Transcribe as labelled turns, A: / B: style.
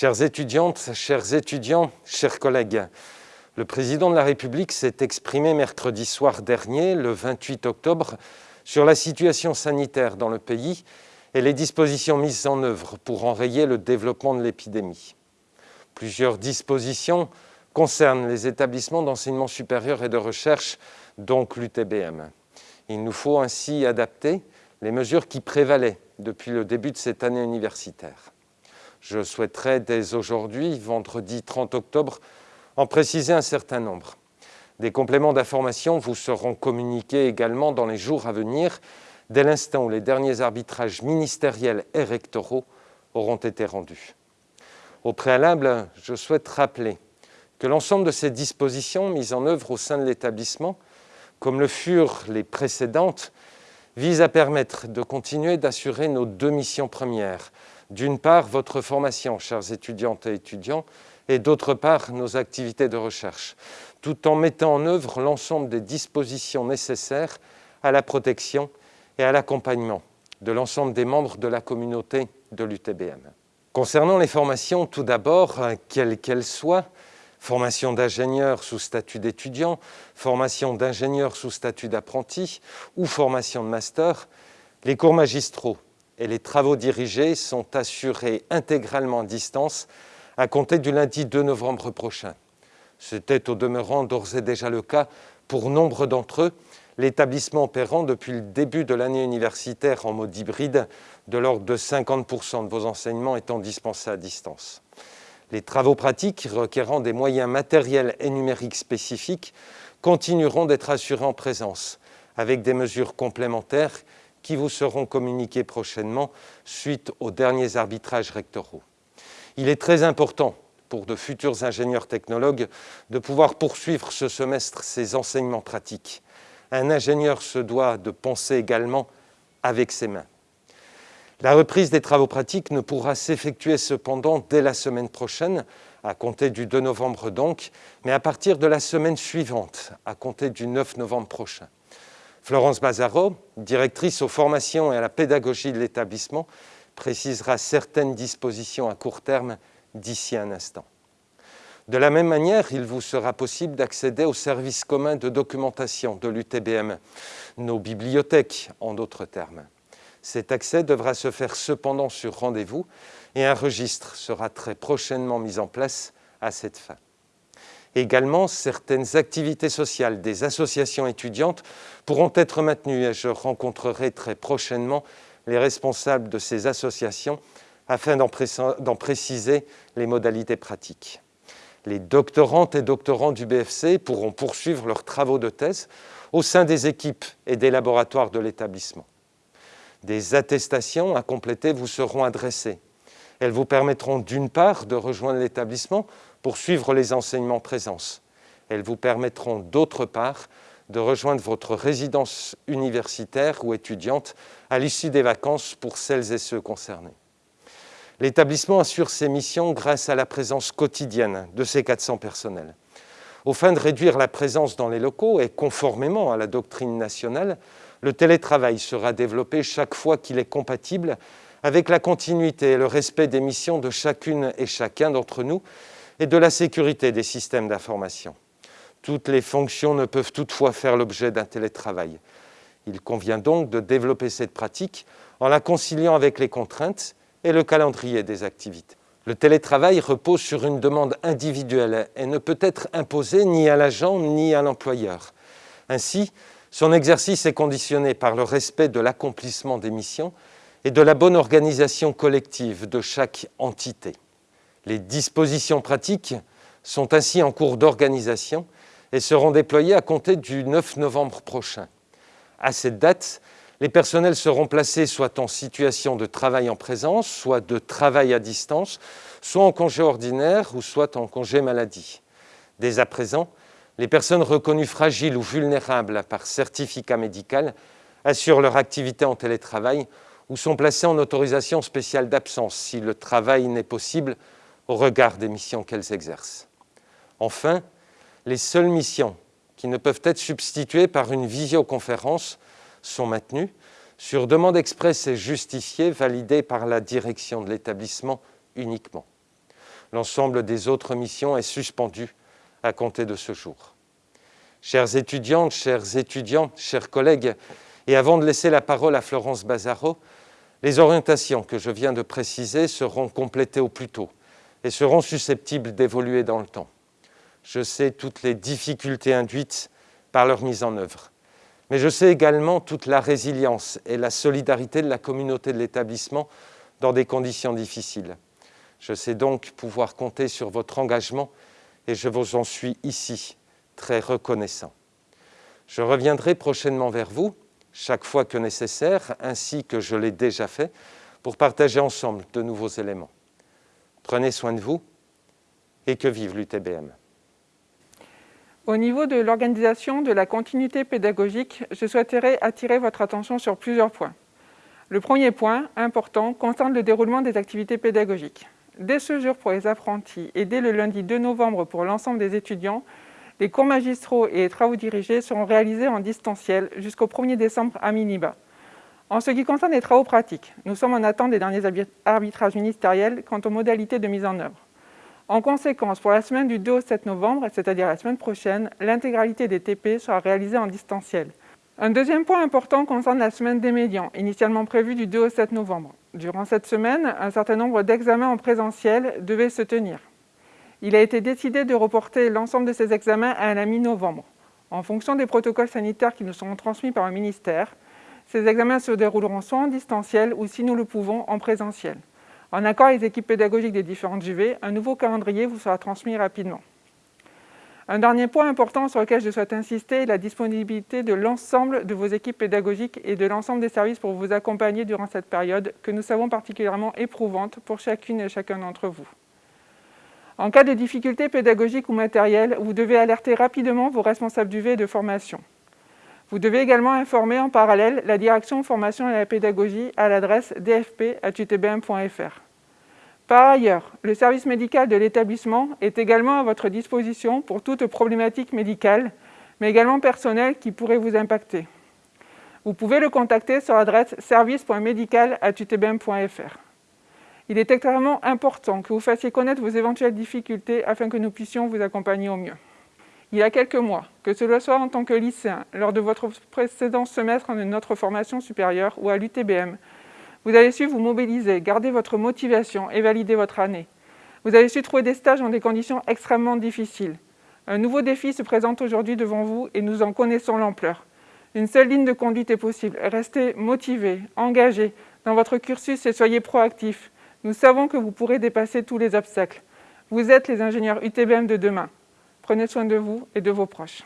A: Chères étudiantes, chers étudiants, chers collègues, le président de la République s'est exprimé mercredi soir dernier, le 28 octobre, sur la situation sanitaire dans le pays et les dispositions mises en œuvre pour enrayer le développement de l'épidémie. Plusieurs dispositions concernent les établissements d'enseignement supérieur et de recherche, donc l'UTBM. Il nous faut ainsi adapter les mesures qui prévalaient depuis le début de cette année universitaire. Je souhaiterais dès aujourd'hui, vendredi 30 octobre, en préciser un certain nombre. Des compléments d'information vous seront communiqués également dans les jours à venir, dès l'instant où les derniers arbitrages ministériels et rectoraux auront été rendus. Au préalable, je souhaite rappeler que l'ensemble de ces dispositions mises en œuvre au sein de l'établissement, comme le furent les précédentes, vise à permettre de continuer d'assurer nos deux missions premières. D'une part, votre formation, chers étudiantes et étudiants, et d'autre part, nos activités de recherche, tout en mettant en œuvre l'ensemble des dispositions nécessaires à la protection et à l'accompagnement de l'ensemble des membres de la communauté de l'UTBM. Concernant les formations, tout d'abord, quelles qu'elles soient, formation d'ingénieur sous statut d'étudiant, formation d'ingénieur sous statut d'apprenti ou formation de master, les cours magistraux et les travaux dirigés sont assurés intégralement à distance à compter du lundi 2 novembre prochain. C'était au demeurant d'ores et déjà le cas pour nombre d'entre eux, l'établissement opérant depuis le début de l'année universitaire en mode hybride, de l'ordre de 50% de vos enseignements étant dispensés à distance. Les travaux pratiques requérant des moyens matériels et numériques spécifiques continueront d'être assurés en présence, avec des mesures complémentaires qui vous seront communiquées prochainement suite aux derniers arbitrages rectoraux. Il est très important pour de futurs ingénieurs technologues de pouvoir poursuivre ce semestre ces enseignements pratiques. Un ingénieur se doit de penser également avec ses mains. La reprise des travaux pratiques ne pourra s'effectuer cependant dès la semaine prochaine, à compter du 2 novembre donc, mais à partir de la semaine suivante, à compter du 9 novembre prochain. Florence Bazaro, directrice aux formations et à la pédagogie de l'établissement, précisera certaines dispositions à court terme d'ici un instant. De la même manière, il vous sera possible d'accéder aux services communs de documentation de l'UTBM, nos bibliothèques en d'autres termes. Cet accès devra se faire cependant sur rendez-vous et un registre sera très prochainement mis en place à cette fin. Également, certaines activités sociales des associations étudiantes pourront être maintenues et je rencontrerai très prochainement les responsables de ces associations afin d'en préciser les modalités pratiques. Les doctorantes et doctorants du BFC pourront poursuivre leurs travaux de thèse au sein des équipes et des laboratoires de l'établissement. Des attestations à compléter vous seront adressées. Elles vous permettront d'une part de rejoindre l'établissement pour suivre les enseignements présence. Elles vous permettront d'autre part de rejoindre votre résidence universitaire ou étudiante à l'issue des vacances pour celles et ceux concernés. L'établissement assure ses missions grâce à la présence quotidienne de ses 400 personnels. Au fin de réduire la présence dans les locaux et conformément à la doctrine nationale, le télétravail sera développé chaque fois qu'il est compatible avec la continuité et le respect des missions de chacune et chacun d'entre nous et de la sécurité des systèmes d'information. Toutes les fonctions ne peuvent toutefois faire l'objet d'un télétravail. Il convient donc de développer cette pratique en la conciliant avec les contraintes et le calendrier des activités. Le télétravail repose sur une demande individuelle et ne peut être imposé ni à l'agent ni à l'employeur. Ainsi, son exercice est conditionné par le respect de l'accomplissement des missions et de la bonne organisation collective de chaque entité. Les dispositions pratiques sont ainsi en cours d'organisation et seront déployées à compter du 9 novembre prochain. À cette date, les personnels seront placés soit en situation de travail en présence, soit de travail à distance, soit en congé ordinaire ou soit en congé maladie. Dès à présent, les personnes reconnues fragiles ou vulnérables par certificat médical assurent leur activité en télétravail ou sont placées en autorisation spéciale d'absence si le travail n'est possible au regard des missions qu'elles exercent. Enfin, les seules missions qui ne peuvent être substituées par une visioconférence sont maintenues sur demande expresse et justifiée validée par la direction de l'établissement uniquement. L'ensemble des autres missions est suspendu à compter de ce jour. Chères étudiantes, chers étudiants, chers collègues, et avant de laisser la parole à Florence Bazaro, les orientations que je viens de préciser seront complétées au plus tôt et seront susceptibles d'évoluer dans le temps. Je sais toutes les difficultés induites par leur mise en œuvre, mais je sais également toute la résilience et la solidarité de la communauté de l'établissement dans des conditions difficiles. Je sais donc pouvoir compter sur votre engagement et je vous en suis ici très reconnaissant. Je reviendrai prochainement vers vous, chaque fois que nécessaire, ainsi que je l'ai déjà fait, pour partager ensemble de nouveaux éléments. Prenez soin de vous et que vive l'UTBM.
B: Au niveau de l'organisation de la continuité pédagogique, je souhaiterais attirer votre attention sur plusieurs points. Le premier point, important, concerne le déroulement des activités pédagogiques. Dès ce jour pour les apprentis et dès le lundi 2 novembre pour l'ensemble des étudiants, les cours magistraux et les travaux dirigés seront réalisés en distanciel jusqu'au 1er décembre à minima. En ce qui concerne les travaux pratiques, nous sommes en attente des derniers arbitrages ministériels quant aux modalités de mise en œuvre. En conséquence, pour la semaine du 2 au 7 novembre, c'est-à-dire la semaine prochaine, l'intégralité des TP sera réalisée en distanciel. Un deuxième point important concerne la semaine des médians, initialement prévue du 2 au 7 novembre. Durant cette semaine, un certain nombre d'examens en présentiel devaient se tenir. Il a été décidé de reporter l'ensemble de ces examens à la mi-novembre. En fonction des protocoles sanitaires qui nous seront transmis par le ministère, ces examens se dérouleront soit en distanciel ou, si nous le pouvons, en présentiel. En accord avec les équipes pédagogiques des différentes UV, un nouveau calendrier vous sera transmis rapidement. Un dernier point important sur lequel je souhaite insister est la disponibilité de l'ensemble de vos équipes pédagogiques et de l'ensemble des services pour vous accompagner durant cette période que nous savons particulièrement éprouvante pour chacune et chacun d'entre vous. En cas de difficultés pédagogiques ou matérielles, vous devez alerter rapidement vos responsables d'UV et de formation. Vous devez également informer en parallèle la direction formation et la pédagogie à l'adresse dfp.utbm.fr. Par ailleurs, le service médical de l'établissement est également à votre disposition pour toute problématique médicale, mais également personnelle qui pourrait vous impacter. Vous pouvez le contacter sur l'adresse service.medical.utbm.fr. Il est extrêmement important que vous fassiez connaître vos éventuelles difficultés afin que nous puissions vous accompagner au mieux. Il y a quelques mois, que ce soit en tant que lycéen, lors de votre précédent semestre de notre formation supérieure ou à l'UTBM, vous avez su vous mobiliser, garder votre motivation et valider votre année. Vous avez su trouver des stages dans des conditions extrêmement difficiles. Un nouveau défi se présente aujourd'hui devant vous et nous en connaissons l'ampleur. Une seule ligne de conduite est possible. Restez motivé, engagé dans votre cursus et soyez proactif. Nous savons que vous pourrez dépasser tous les obstacles. Vous êtes les ingénieurs UTBM de demain. Prenez soin de vous et de vos proches.